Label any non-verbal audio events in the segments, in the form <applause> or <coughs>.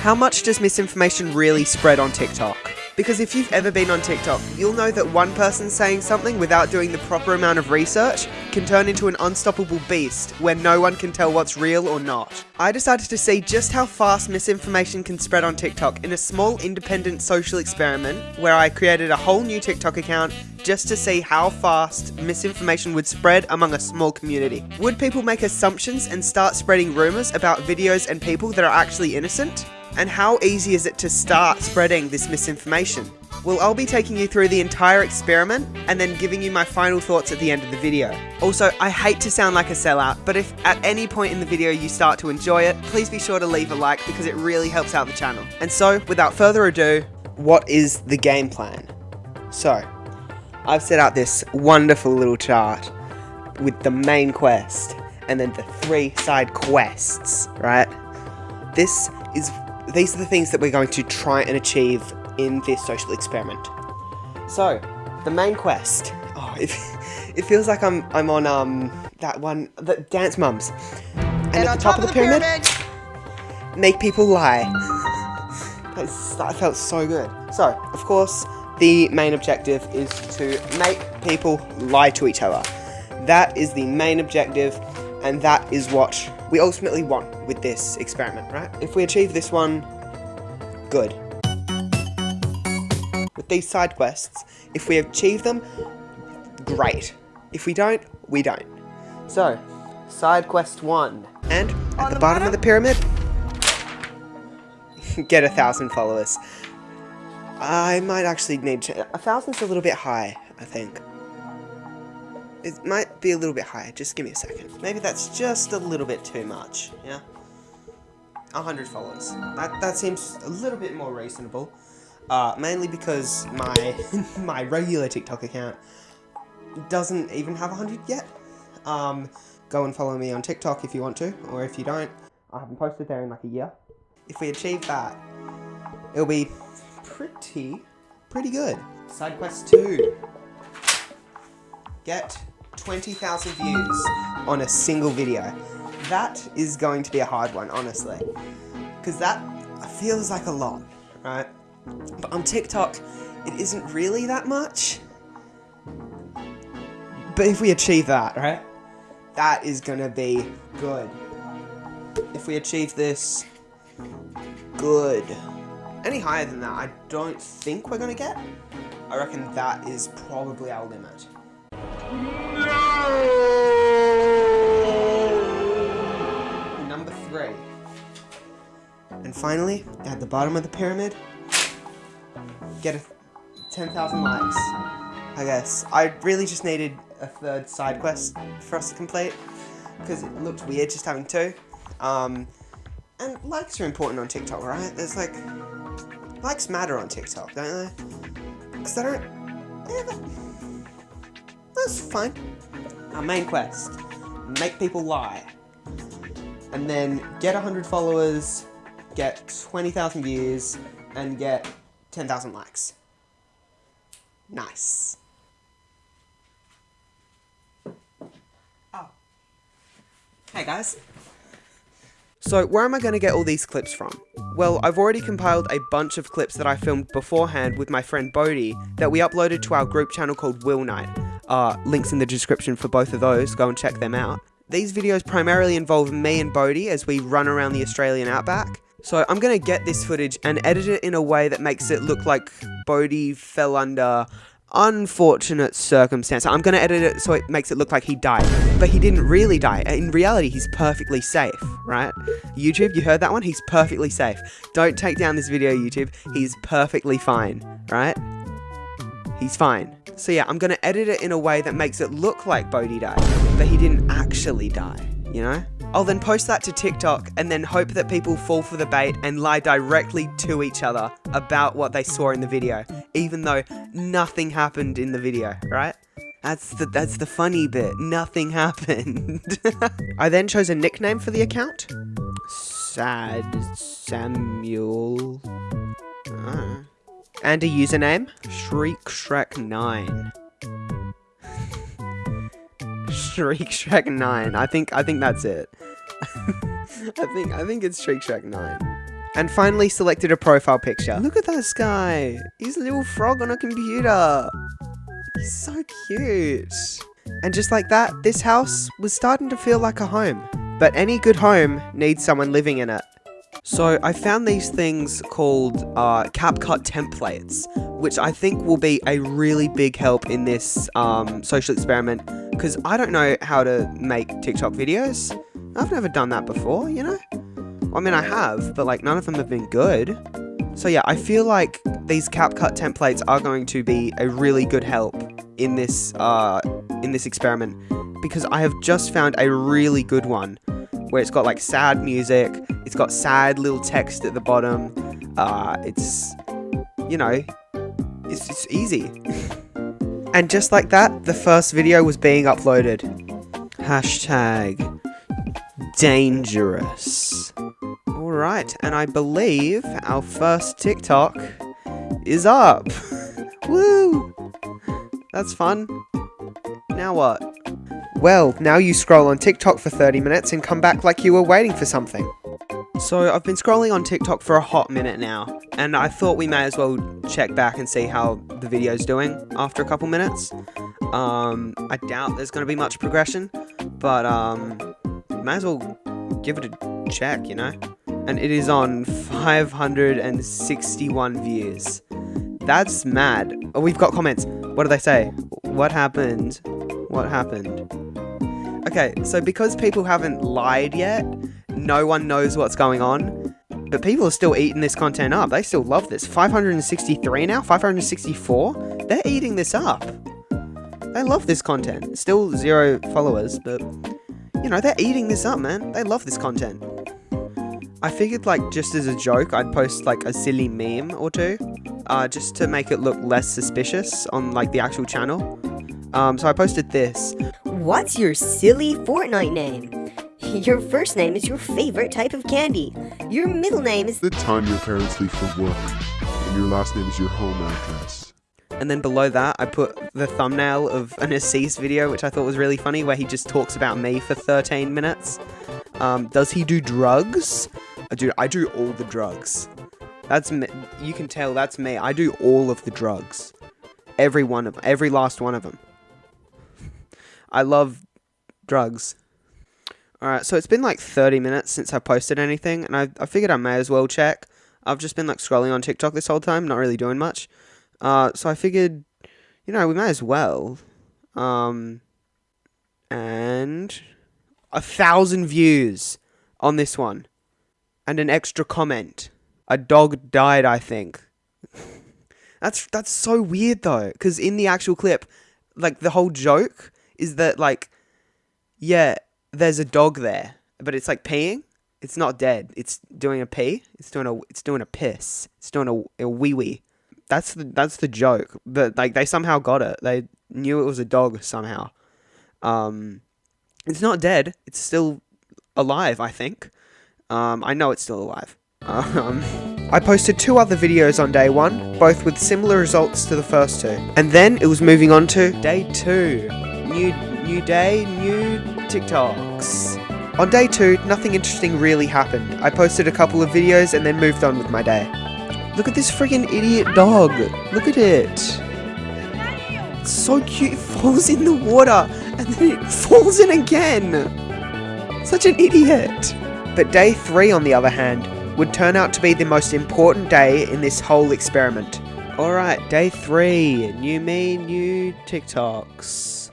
How much does misinformation really spread on TikTok? Because if you've ever been on TikTok, you'll know that one person saying something without doing the proper amount of research can turn into an unstoppable beast where no one can tell what's real or not. I decided to see just how fast misinformation can spread on TikTok in a small independent social experiment where I created a whole new TikTok account just to see how fast misinformation would spread among a small community. Would people make assumptions and start spreading rumours about videos and people that are actually innocent? And how easy is it to start spreading this misinformation? Well, I'll be taking you through the entire experiment and then giving you my final thoughts at the end of the video. Also, I hate to sound like a sellout, but if at any point in the video you start to enjoy it, please be sure to leave a like because it really helps out the channel. And so, without further ado, what is the game plan? So, I've set out this wonderful little chart with the main quest and then the three side quests, right? This is these are the things that we're going to try and achieve in this social experiment. So, the main quest. Oh, it, <laughs> it feels like I'm I'm on um that one the Dance Mums. And, And at on the top, of the, pyramid, make people lie. <laughs> That's, that felt so good. So, of course, the main objective is to make people lie to each other. That is the main objective, and that is what we ultimately want with this experiment, right? If we achieve this one, good. With these side quests, if we achieve them, great. If we don't, we don't. So, side quest one. And at the, the bottom, of the pyramid, <laughs> get a thousand followers. I might actually need to. A thousand's a little bit high, I think. It might be a little bit higher. Just give me a second. Maybe that's just a little bit too much. Yeah. A hundred followers. That that seems a little bit more reasonable. Uh, mainly because my <laughs> my regular TikTok account doesn't even have a hundred yet. Um, go and follow me on TikTok if you want to, or if you don't, I haven't posted there in like a year. If we achieve that, it'll be pretty, pretty good. Side quest two. Get 20,000 views on a single video. That is going to be a hard one, honestly. Because that feels like a lot, right? But on TikTok, it isn't really that much. But if we achieve that, right? That is gonna be good. If we achieve this, good. Any higher than that, I don't think we're gonna get. I reckon that is probably our limit. Number three. And finally, at the bottom of the pyramid, get a 10,000 likes. I guess. I really just needed a third side quest for us to complete. Because it looked weird just having two. Um, and likes are important on TikTok, right? There's like. Likes matter on TikTok, don't they? Because they don't. That's fine. Our main quest make people lie. And then get 100 followers, get 20,000 views, and get 10,000 likes. Nice. Oh. Hey guys. So, where am I going to get all these clips from? Well, I've already compiled a bunch of clips that I filmed beforehand with my friend Bodhi that we uploaded to our group channel called Will Night. Uh, links in the description for both of those, go and check them out. These videos primarily involve me and Bodhi as we run around the Australian outback. So I'm going to get this footage and edit it in a way that makes it look like Bodhi fell under unfortunate circumstance. I'm going to edit it so it makes it look like he died. But he didn't really die. In reality, he's perfectly safe, right? YouTube, you heard that one? He's perfectly safe. Don't take down this video, YouTube. He's perfectly fine, right? He's fine. So yeah, I'm going to edit it in a way that makes it look like Bodhi died, but he didn't actually die, you know? I'll then post that to TikTok and then hope that people fall for the bait and lie directly to each other about what they saw in the video, even though nothing happened in the video, right? That's the that's the funny bit. Nothing <laughs> happened. <laughs> I then chose a nickname for the account. Sad Samuel. Ah. And a username, Shriek Shrek 9. Shriek Shrek 9. I think I think that's it. <laughs> I think I think it's Shriek Shrek 9. and finally selected a profile picture. Look at that guy. He's a little frog on a computer. He's so cute. And just like that, this house was starting to feel like a home. But any good home needs someone living in it. So I found these things called uh, CapCut templates, which I think will be a really big help in this um, social experiment, because I don't know how to make TikTok videos. I've never done that before, you know? I mean, I have, but like none of them have been good. So yeah, I feel like these CapCut templates are going to be a really good help in this uh, in this experiment because I have just found a really good one where it's got like sad music, it's got sad little text at the bottom. Uh, it's you know, it's it's easy. <laughs> and just like that, the first video was being uploaded. Hashtag dangerous. Alright, and I believe our first TikTok is up. <laughs> Woo! That's fun. Now what? Well, now you scroll on TikTok for 30 minutes and come back like you were waiting for something. So I've been scrolling on TikTok for a hot minute now, and I thought we may as well check back and see how the video's doing after a couple minutes. Um, I doubt there's going to be much progression, but um, may as well give it a check, you know? And it is on 561 views. That's mad. Oh, we've got comments. What do they say? What happened? What happened? Okay, so because people haven't lied yet, no one knows what's going on. But people are still eating this content up. They still love this. 563 now? 564? They're eating this up. They love this content. Still zero followers, but you know, they're eating this up, man. They love this content. I figured, like, just as a joke, I'd post, like, a silly meme or two, uh, just to make it look less suspicious on, like, the actual channel. Um, so I posted this. What's your silly Fortnite name? Your first name is your favorite type of candy. Your middle name is the time your parents leave for work, and your last name is your home address. And then below that, I put the thumbnail of an Assis video, which I thought was really funny, where he just talks about me for 13 minutes. Um, does he do drugs? Uh, dude, I do all the drugs. That's me. You can tell that's me. I do all of the drugs. Every one of every last one of them. <laughs> I love drugs. Alright, so it's been like 30 minutes since I posted anything, and I, I figured I may as well check. I've just been like scrolling on TikTok this whole time, not really doing much. Uh, so I figured, you know, we may as well. Um, and a thousand views on this one, and an extra comment. A dog died, I think. <laughs> that's that's so weird though, because in the actual clip, like the whole joke is that like, yeah, there's a dog there, but it's like peeing. It's not dead. It's doing a pee. It's doing a. It's doing a piss. It's doing a, a wee wee. That's the that's the joke. But like they somehow got it. They knew it was a dog somehow. Um, it's not dead. It's still alive. I think. Um, I know it's still alive. Um, I posted two other videos on day one, both with similar results to the first two. And then it was moving on to day two. New new day, new TikToks. On day two, nothing interesting really happened. I posted a couple of videos and then moved on with my day. Look at this freaking idiot dog. Look at it. It's so cute. <laughs> It falls in the water and then it falls in again. Such an idiot. But day three, on the other hand, would turn out to be the most important day in this whole experiment. Alright, day three. New me, new TikToks.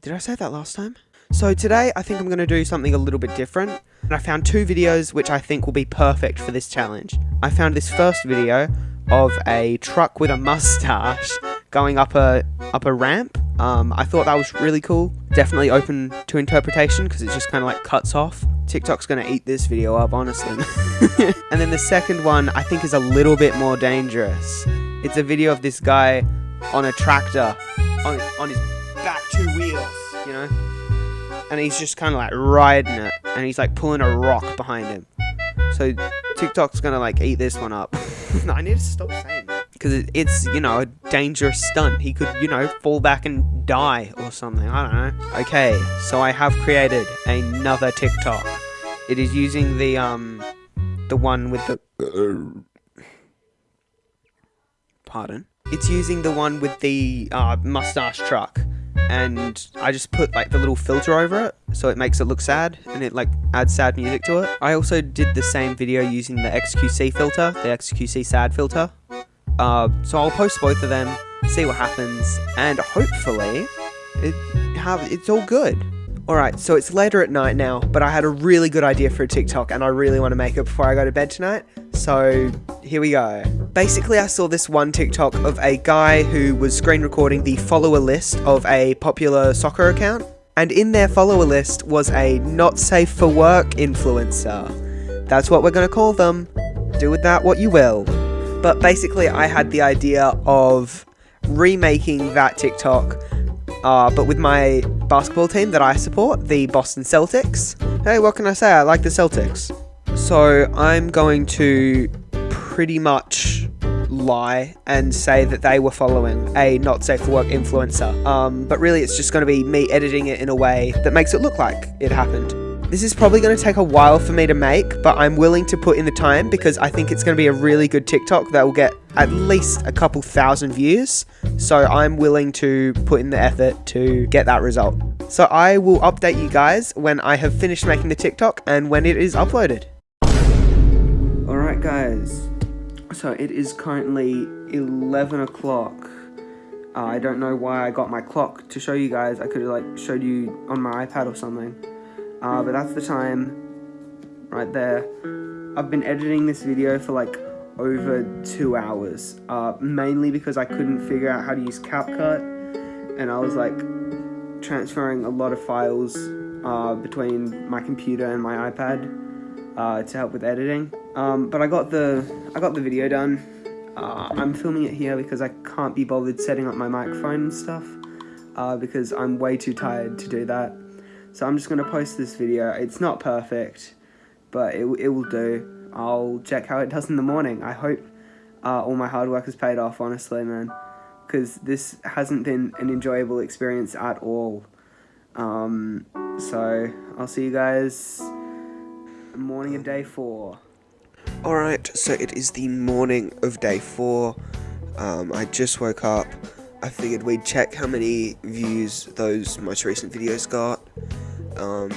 Did I say that last time? So today, I think I'm going to do something a little bit different. And I found two videos which I think will be perfect for this challenge. I found this first video of a truck with a mustache going up a up a ramp. Um, I thought that was really cool. Definitely open to interpretation because it just kind of like cuts off. TikTok's gonna eat this video up, honestly. <laughs> and then the second one I think is a little bit more dangerous. It's a video of this guy on a tractor on on his back two wheels, you know and he's just kind of like riding it, and he's like pulling a rock behind him. So TikTok's gonna like eat this one up. <laughs> I need to stop saying that because it's you know a dangerous stunt. He could you know fall back and die or something. I don't know. Okay, so I have created another TikTok. It is using the um the one with the. <coughs> Pardon. It's using the one with the uh, mustache truck, and I just put like the little filter over it, so it makes it look sad, and it like adds sad music to it. I also did the same video using the XQC filter, the XQC sad filter. Uh, so I'll post both of them, see what happens, and hopefully, it have it's all good. Alright, so it's later at night now, but I had a really good idea for a TikTok and I really want to make it before I go to bed tonight. So, here we go. Basically, I saw this one TikTok of a guy who was screen recording the follower list of a popular soccer account. And in their follower list was a not safe for work influencer. That's what we're going to call them. Do with that what you will. But basically, I had the idea of remaking that TikTok uh, but with my basketball team that I support, the Boston Celtics. Hey, what can I say? I like the Celtics. So I'm going to pretty much lie and say that they were following a not safe for work influencer. Um, but really, it's just going to be me editing it in a way that makes it look like it happened. This is probably going to take a while for me to make, but I'm willing to put in the time because I think it's going to be a really good TikTok that will get at least a couple thousand views. So I'm willing to put in the effort to get that result. So I will update you guys when I have finished making the TikTok and when it is uploaded. Alright guys, so it is currently 11 o'clock. Uh, I don't know why I got my clock to show you guys. I could have like showed you on my iPad or something. Uh, but that's the time right there. I've been editing this video for like over two hours, uh, mainly because I couldn't figure out how to use CapCut, and I was like transferring a lot of files uh, between my computer and my iPad uh, to help with editing. Um, but I got the I got the video done. Uh, I'm filming it here because I can't be bothered setting up my microphone and stuff uh, because I'm way too tired to do that. So I'm just going to post this video. It's not perfect, but it, it will do. I'll check how it does in the morning. I hope uh, all my hard work has paid off, honestly, man. Because this hasn't been an enjoyable experience at all. Um, so, I'll see you guys morning of day four. Alright, so it is the morning of day four. Um, I just woke up. I figured we'd check how many views those most recent videos got. Um,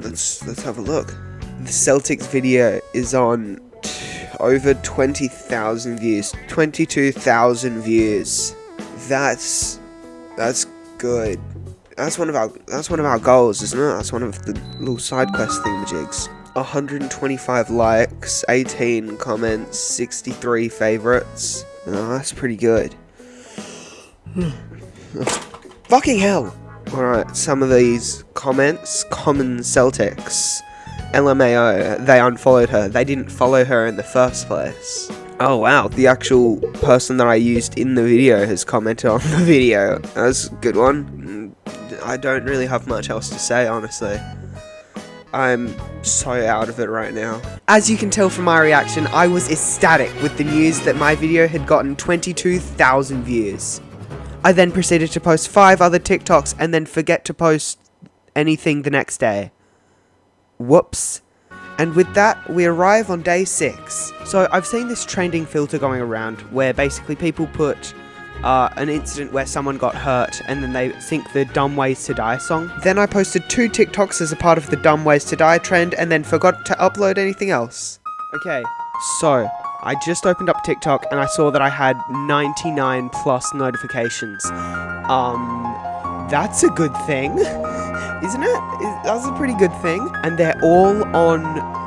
let's let's have a look. The Celtics video is on over 20,000 views. 22,000 views. That's that's good. That's one of our that's one of our goals, isn't it? That's one of the little side quest thingamajigs. 125 likes, 18 comments, 63 favorites. Oh, that's pretty good. <sighs> Fucking hell! Alright, some of these comments. Common Celtics. LMAO, they unfollowed her. They didn't follow her in the first place. Oh wow, the actual person that I used in the video has commented on the <laughs> video. That's a good one. Mm, I don't really have much else to say, honestly. I'm so out of it right now. As you can tell from my reaction, I was ecstatic with the news that my video had gotten 22,000 views. I then proceeded to post 5 other TikToks and then forget to post anything the next day. Whoops. And with that, we arrive on day 6. So I've seen this trending filter going around where basically people put uh, an incident where someone got hurt and then they think the Dumb Ways to Die song. Then I posted two TikToks as a part of the Dumb Ways to Die trend and then forgot to upload anything else. Okay, so I just opened up TikTok and I saw that I had 99 plus notifications. Um, that's a good thing, <laughs> isn't it? That's a pretty good thing. And they're all on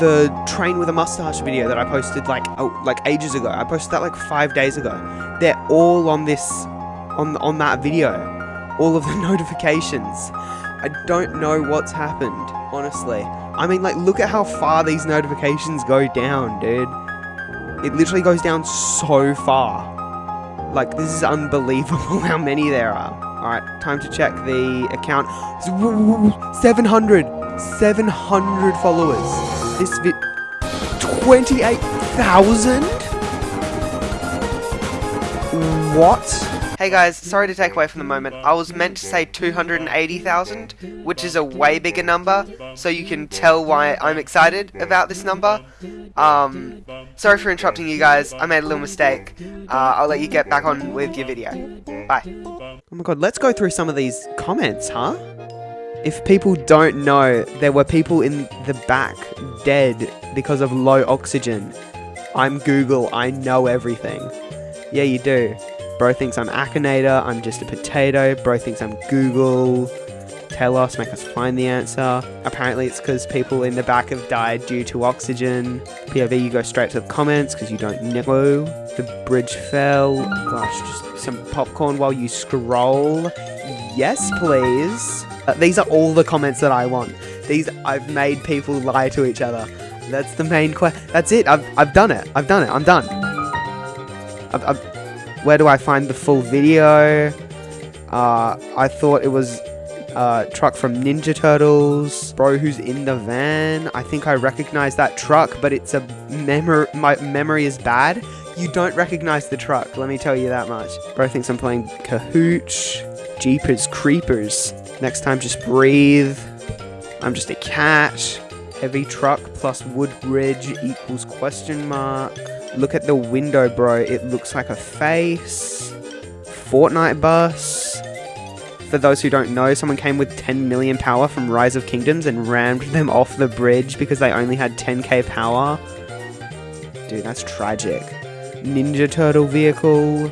the train with a mustache video that I posted like oh, like ages ago. I posted that like five days ago. They're all on this on on that video. All of the <laughs> notifications. I don't know what's happened, honestly. I mean, like, look at how far these notifications go down, dude. It literally goes down so far. Like, this is unbelievable <laughs> how many there are. Alright, time to check the account. 700! 700 followers. This vi- 28,000? What? Hey guys, sorry to take away from the moment. I was meant to say 280,000, which is a way bigger number, so you can tell why I'm excited about this number. Um, sorry for interrupting you guys. I made a little mistake. Uh, I'll let you get back on with your video. Bye. Oh my god, let's go through some of these comments, huh? If people don't know, there were people in the back dead because of low oxygen. I'm Google, I know everything. Yeah, you do. Bro thinks I'm Akinator, I'm just a potato. Bro thinks I'm Google. Tell us, make us find the answer. Apparently, it's because people in the back have died due to oxygen. POV, you go straight to the comments because you don't know. The bridge fell. Gosh, just some popcorn while you scroll. Yes, please. Uh, these are all the comments that I want. These I've made people lie to each other. That's the main question. That's it. I've, I've done it. I've done it. I'm done. I've, I've, where do I find the full video? Uh, I thought it was uh, truck from Ninja Turtles. Bro, who's in the van? I think I recognize that truck, but it's a memory. My memory is bad. You don't recognize the truck. Let me tell you that much. Bro thinks I'm playing Kahooch. Jeepers Creepers. Next time, just breathe. I'm just a cat. Heavy truck plus wood bridge equals question mark. Look at the window, bro. It looks like a face. Fortnite bus. For those who don't know, someone came with 10 million power from Rise of Kingdoms and rammed them off the bridge because they only had 10k power. Dude, that's tragic. Ninja Turtle vehicle.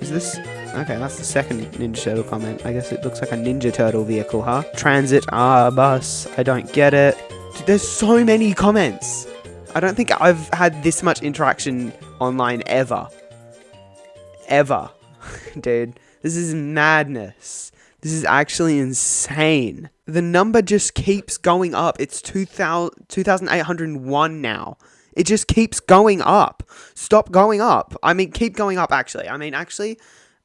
Is this Okay, that's the second Ninja Turtle comment. I guess it looks like a Ninja Turtle vehicle, huh? Transit, ah, bus. I don't get it. Dude, there's so many comments. I don't think I've had this much interaction online ever. Ever. <laughs> Dude, this is madness. This is actually insane. The number just keeps going up. It's 2,000, 2,801 now. It just keeps going up. Stop going up. I mean, keep going up, actually. I mean, actually,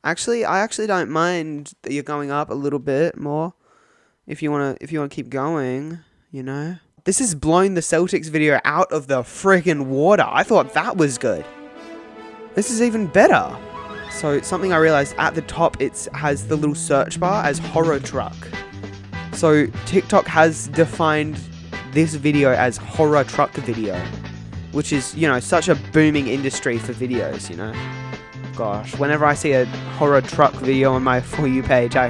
Actually, I actually don't mind that you're going up a little bit more. If you wanna, if you wanna keep going, you know. This has blown the Celtics video out of the friggin' water. I thought that was good. This is even better. So something I realized at the top, it has the little search bar as horror truck. So TikTok has defined this video as horror truck video, which is, you know, such a booming industry for videos, you know gosh, whenever I see a horror truck video on my <laughs> For You page, I,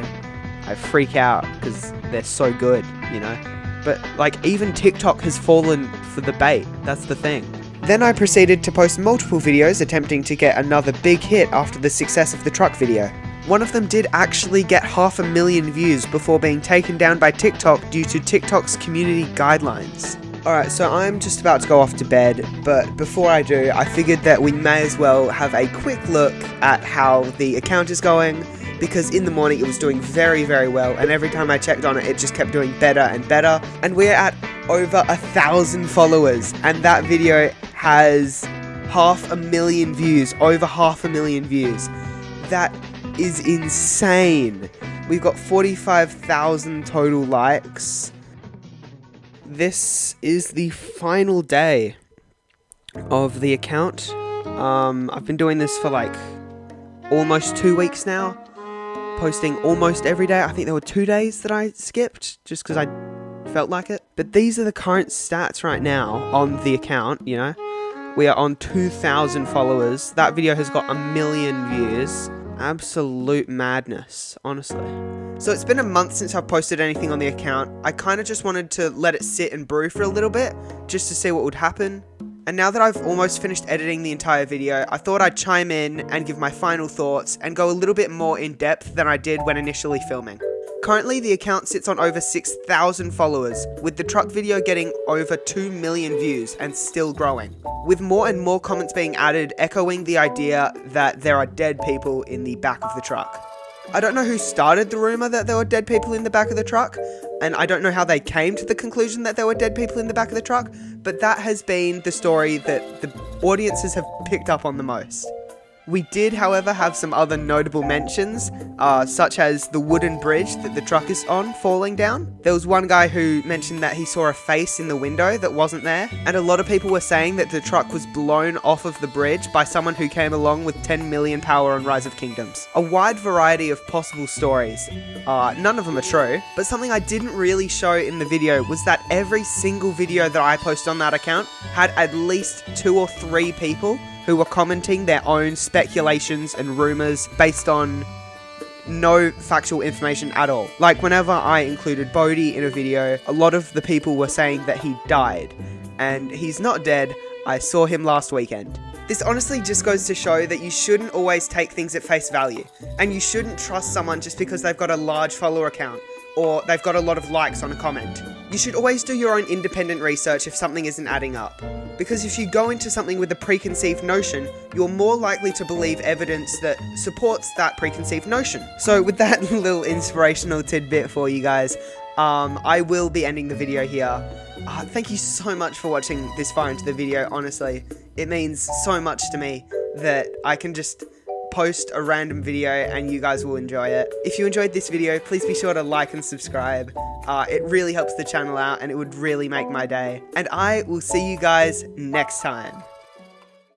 I freak out because they're so good, you know? But, like, even TikTok has fallen for the bait. That's the thing. Then I proceeded to post multiple videos attempting to get another big hit after the success of the truck video. One of them did actually get half a million views before being taken down by TikTok due to TikTok's community guidelines. Alright, so I'm just about to go off to bed, but before I do, I figured that we may as well have a quick look at how the account is going, because in the morning it was doing very, very well, and every time I checked on it, it just kept doing better and better, and we're at over a thousand followers, and that video has half a million views, over half a million views. That is insane. We've got 45,000 total likes this is the final day of the account. Um, I've been doing this for like almost two weeks now, posting almost every day. I think there were two days that I skipped just because I felt like it. But these are the current stats right now on the account, you know. We are on 2,000 followers. That video has got a million views. Absolute madness, honestly. So it's been a month since I've posted anything on the account. I kind of just wanted to let it sit and brew for a little bit, just to see what would happen. And now that I've almost finished editing the entire video, I thought I'd chime in and give my final thoughts and go a little bit more in depth than I did when initially filming. Currently, the account sits on over 6,000 followers, with the truck video getting over 2 million views and still growing. With more and more comments being added echoing the idea that there are dead people in the back of the truck. I don't know who started the rumor that there were dead people in the back of the truck, and I don't know how they came to the conclusion that there were dead people in the back of the truck, but that has been the story that the audiences have picked up on the most. We did, however, have some other notable mentions, uh, such as the wooden bridge that the truck is on falling down. There was one guy who mentioned that he saw a face in the window that wasn't there, and a lot of people were saying that the truck was blown off of the bridge by someone who came along with 10 million power on Rise of Kingdoms. A wide variety of possible stories. Uh, none of them are true, but something I didn't really show in the video was that every single video that I post on that account had at least two or three people who were commenting their own speculations and rumors based on no factual information at all. Like whenever I included Bodhi in a video, a lot of the people were saying that he died. And he's not dead, I saw him last weekend. This honestly just goes to show that you shouldn't always take things at face value. And you shouldn't trust someone just because they've got a large follower account or they've got a lot of likes on a comment. You should always do your own independent research if something isn't adding up. Because if you go into something with a preconceived notion, you're more likely to believe evidence that supports that preconceived notion. So with that <laughs> little inspirational tidbit for you guys, um, I will be ending the video here. Uh, thank you so much for watching this far into the video, honestly. It means so much to me that I can just post a random video and you guys will enjoy it. If you enjoyed this video, please be sure to like and subscribe. Uh, it really helps the channel out and it would really make my day. And I will see you guys next time.